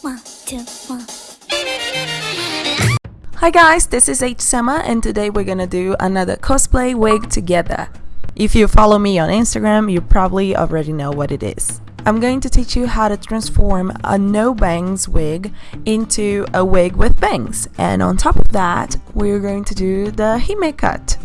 One, two, one. Hi guys, this is H Sema and today we're gonna do another cosplay wig together. If you follow me on Instagram, you probably already know what it is. I'm going to teach you how to transform a no bangs wig into a wig with bangs. And on top of that, we're going to do the hime cut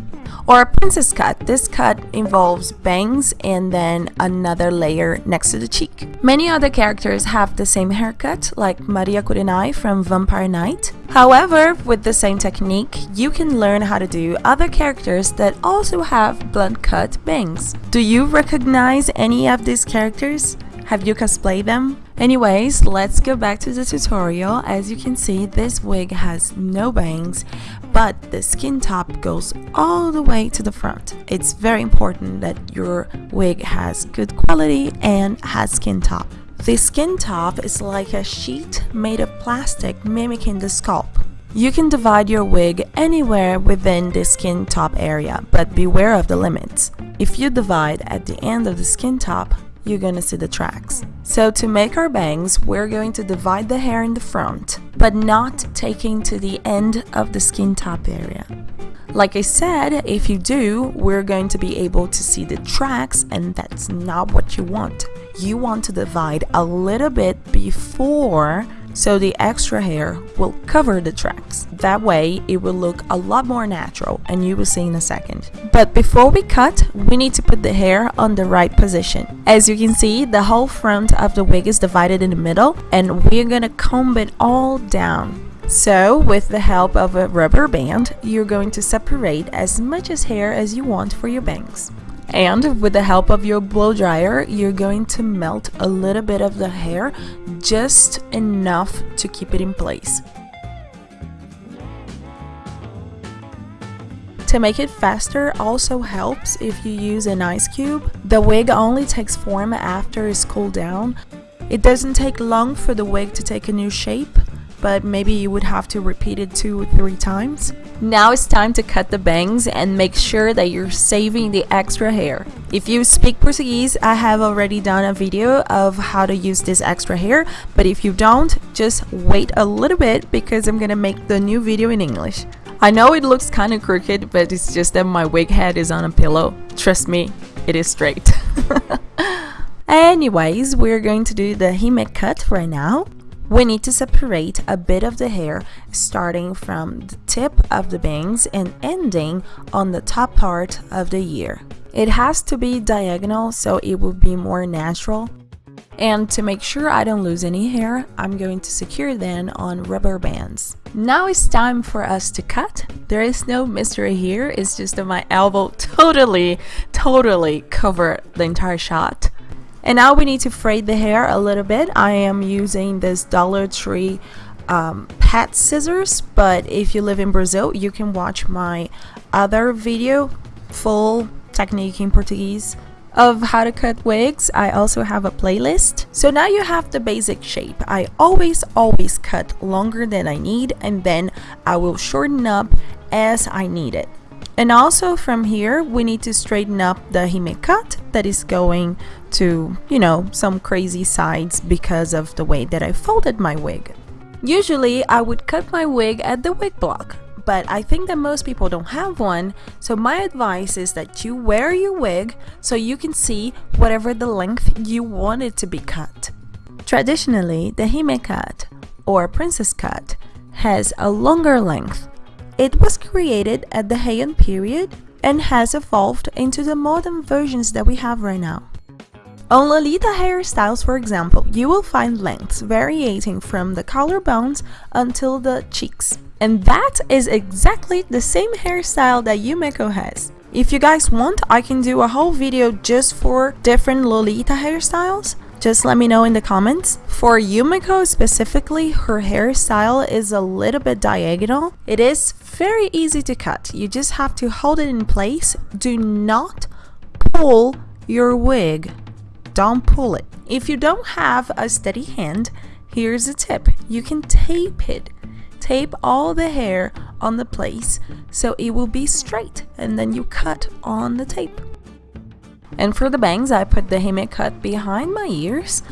or a princess cut. This cut involves bangs and then another layer next to the cheek. Many other characters have the same haircut, like Maria Kurenai from Vampire Knight. However, with the same technique, you can learn how to do other characters that also have blunt cut bangs. Do you recognize any of these characters? Have you cosplayed them? Anyways, let's go back to the tutorial. As you can see, this wig has no bangs, but the skin top goes all the way to the front. It's very important that your wig has good quality and has skin top. The skin top is like a sheet made of plastic mimicking the scalp. You can divide your wig anywhere within the skin top area, but beware of the limits. If you divide at the end of the skin top, you're gonna see the tracks. So to make our bangs, we're going to divide the hair in the front, but not taking to the end of the skin top area. Like I said, if you do, we're going to be able to see the tracks and that's not what you want. You want to divide a little bit before so the extra hair will cover the tracks. That way it will look a lot more natural and you will see in a second. But before we cut, we need to put the hair on the right position. As you can see, the whole front of the wig is divided in the middle and we're gonna comb it all down. So, with the help of a rubber band, you're going to separate as much as hair as you want for your bangs. And with the help of your blow dryer, you're going to melt a little bit of the hair, just enough to keep it in place. To make it faster also helps if you use an ice cube. The wig only takes form after it's cooled down. It doesn't take long for the wig to take a new shape, but maybe you would have to repeat it two or three times. Now it's time to cut the bangs and make sure that you're saving the extra hair. If you speak Portuguese, I have already done a video of how to use this extra hair, but if you don't, just wait a little bit because I'm gonna make the new video in English. I know it looks kind of crooked, but it's just that my wig head is on a pillow. Trust me, it is straight. Anyways, we're going to do the hime cut right now. We need to separate a bit of the hair starting from the tip of the bangs and ending on the top part of the ear. It has to be diagonal so it will be more natural. And to make sure I don't lose any hair, I'm going to secure them on rubber bands. Now it's time for us to cut. There is no mystery here, it's just that my elbow totally, totally covered the entire shot. And now we need to fray the hair a little bit. I am using this Dollar Tree um, pet scissors, but if you live in Brazil, you can watch my other video, full technique in Portuguese of how to cut wigs. I also have a playlist. So now you have the basic shape. I always, always cut longer than I need and then I will shorten up as I need it. And also from here, we need to straighten up the hime cut that is going to, you know, some crazy sides because of the way that I folded my wig. Usually, I would cut my wig at the wig block, but I think that most people don't have one, so my advice is that you wear your wig so you can see whatever the length you want it to be cut. Traditionally, the hime cut, or princess cut, has a longer length it was created at the Heian period and has evolved into the modern versions that we have right now. On Lolita hairstyles, for example, you will find lengths varying from the collarbones until the cheeks. And that is exactly the same hairstyle that Yumeko has. If you guys want, I can do a whole video just for different Lolita hairstyles, just let me know in the comments. For Yumeko specifically, her hairstyle is a little bit diagonal. It is very easy to cut. You just have to hold it in place. Do not pull your wig. Don't pull it. If you don't have a steady hand, here's a tip. You can tape it. Tape all the hair on the place so it will be straight and then you cut on the tape. And for the bangs, I put the hime cut behind my ears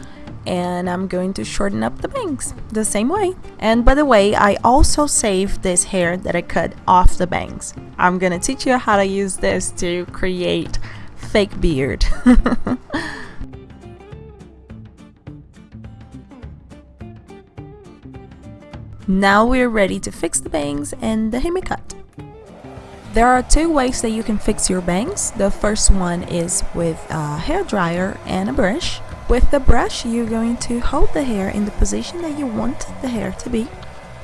and I'm going to shorten up the bangs the same way. And by the way, I also saved this hair that I cut off the bangs. I'm gonna teach you how to use this to create fake beard. now we're ready to fix the bangs and the hime cut. There are two ways that you can fix your bangs. The first one is with a hair dryer and a brush. With the brush, you're going to hold the hair in the position that you want the hair to be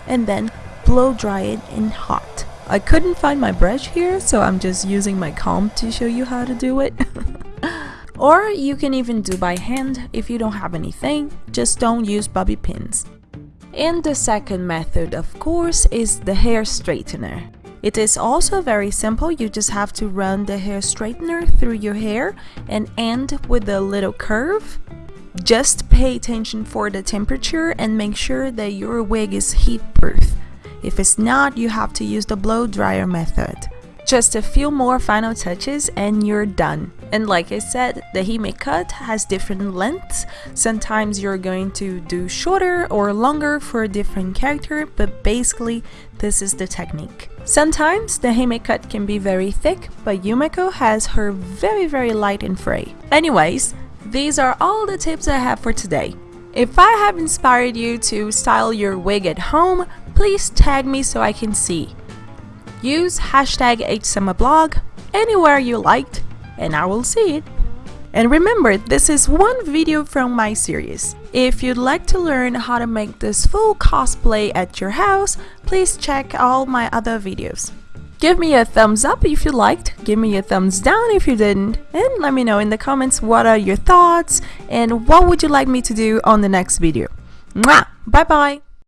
and then blow dry it in hot. I couldn't find my brush here, so I'm just using my comb to show you how to do it. or you can even do by hand if you don't have anything, just don't use bobby pins. And the second method, of course, is the hair straightener. It is also very simple, you just have to run the hair straightener through your hair and end with a little curve. Just pay attention for the temperature and make sure that your wig is heat proof. If it's not, you have to use the blow dryer method. Just a few more final touches and you're done. And like I said, the Hime cut has different lengths. Sometimes you're going to do shorter or longer for a different character, but basically this is the technique. Sometimes the Hime cut can be very thick, but Yumeko has her very very light and fray. Anyways, these are all the tips I have for today. If I have inspired you to style your wig at home, please tag me so I can see. Use hashtag HSummerBlog anywhere you liked and I will see it. And remember, this is one video from my series. If you'd like to learn how to make this full cosplay at your house, please check all my other videos. Give me a thumbs up if you liked, give me a thumbs down if you didn't, and let me know in the comments what are your thoughts and what would you like me to do on the next video. Mwah! Bye bye!